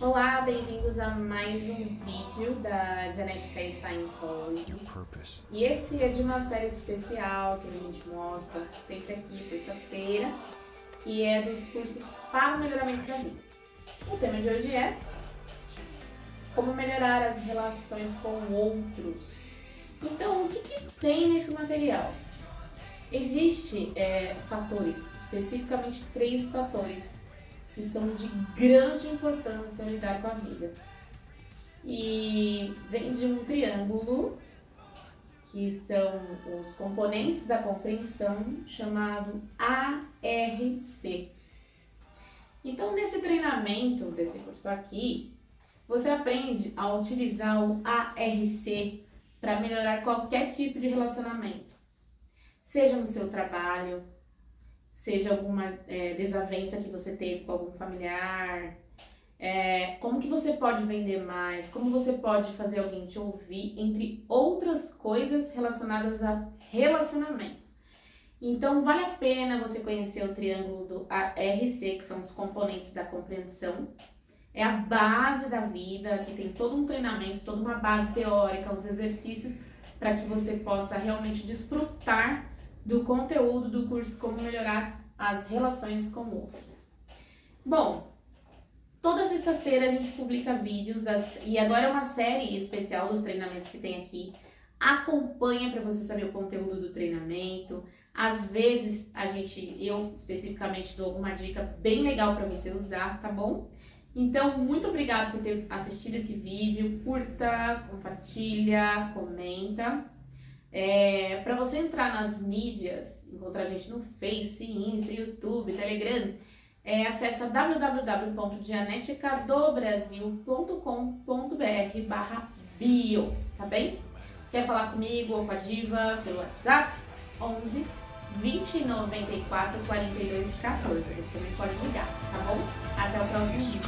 Olá, bem-vindos a mais um vídeo da Genetica e Scientology. E esse é de uma série especial que a gente mostra sempre aqui, sexta-feira, que é dos cursos para o melhoramento da vida. O tema de hoje é como melhorar as relações com outros. Então, o que, que tem nesse material? Existem é, fatores, especificamente três fatores que são de grande importância lidar com a vida. E vem de um triângulo, que são os componentes da compreensão, chamado ARC. Então, nesse treinamento desse curso aqui, você aprende a utilizar o ARC para melhorar qualquer tipo de relacionamento, seja no seu trabalho, seja alguma é, desavença que você teve com algum familiar, é, como que você pode vender mais, como você pode fazer alguém te ouvir, entre outras coisas relacionadas a relacionamentos. Então, vale a pena você conhecer o triângulo do ARC, que são os componentes da compreensão. É a base da vida, que tem todo um treinamento, toda uma base teórica, os exercícios para que você possa realmente desfrutar do conteúdo do curso Como Melhorar as Relações com Outros. Bom, toda sexta-feira a gente publica vídeos das, e agora é uma série especial dos treinamentos que tem aqui. Acompanha para você saber o conteúdo do treinamento. Às vezes a gente, eu especificamente dou alguma dica bem legal para você usar, tá bom? Então, muito obrigada por ter assistido esse vídeo. Curta, compartilha, comenta. É, para você entrar nas mídias, encontrar a gente no Face, Insta, YouTube, Telegram, é, acessa www.dianeticadobrasil.com.br barra bio, tá bem? Quer falar comigo ou com a Diva pelo WhatsApp? 11 20 94 42 14. Você também pode ligar, tá bom? Até o próximo vídeo.